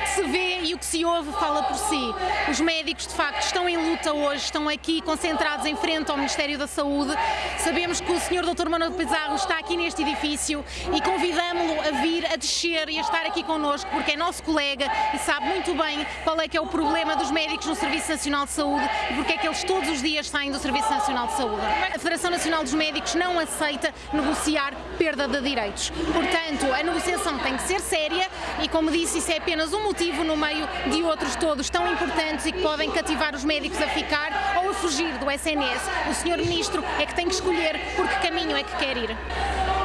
o que se vê e o que se ouve fala por si. Os médicos, de facto, estão em luta hoje, estão aqui concentrados em frente ao Ministério da Saúde. Sabemos que o Sr. Dr. Manuel Pizarro está aqui neste edifício e convidamos-lo a vir, a descer e a estar aqui connosco, porque é nosso colega e sabe muito bem qual é que é o problema dos médicos no Serviço Nacional de Saúde e porque é que eles todos os dias saem do Serviço Nacional de Saúde. A Federação Nacional dos Médicos não aceita negociar perda de direitos. Portanto, a negociação tem que ser séria e, como disse, isso é apenas um motivo no meio de outros todos tão importantes e que podem cativar os médicos a ficar ou a fugir do SNS. O Sr. Ministro é que tem que escolher por que caminho é que quer ir.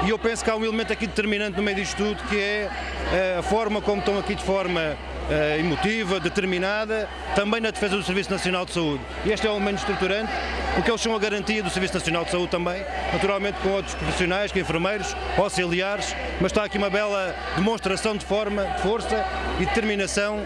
E eu penso que há um elemento aqui determinante no meio disto tudo, que é eh, a forma como estão aqui de forma uh, emotiva, determinada, também na defesa do Serviço Nacional de Saúde. E este é um elemento estruturante, porque eles são a garantia do Serviço Nacional de Saúde também, naturalmente com outros profissionais, que enfermeiros, auxiliares, mas está aqui uma bela demonstração de forma, de força e determinação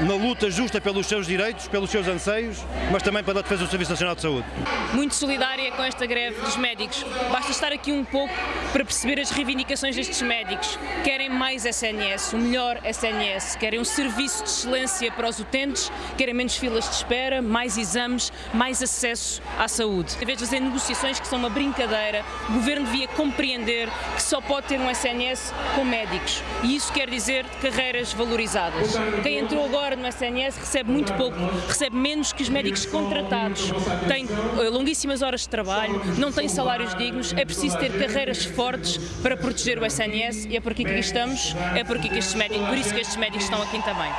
na luta justa pelos seus direitos, pelos seus anseios, mas também pela defesa do Serviço Nacional de Saúde. Muito solidária com esta greve dos médicos. Basta estar aqui um pouco para perceber as reivindicações destes médicos. Querem mais SNS, o melhor SNS, querem um serviço de excelência para os utentes, querem menos filas de espera, mais exames, mais acesso à saúde. Em vez de fazer negociações que são uma brincadeira, o Governo devia compreender que só pode ter um SNS com médicos. E isso quer dizer carreiras valorizadas. Quem entrou agora agora no SNS recebe muito pouco, recebe menos que os médicos contratados, tem eh, longuíssimas horas de trabalho, não tem salários dignos, é preciso ter carreiras fortes para proteger o SNS e é por aqui que aqui estamos, é por, aqui que estes médicos, por isso que estes médicos estão aqui também.